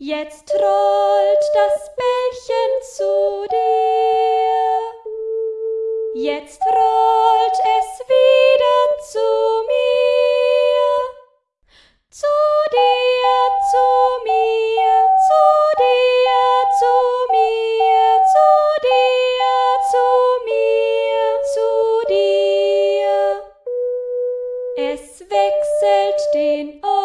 Jetzt rollt das Bällchen zu dir, jetzt rollt es wieder zu mir, zu dir, zu mir, zu dir, zu mir, zu dir, zu mir, zu dir. Es wechselt den Ort.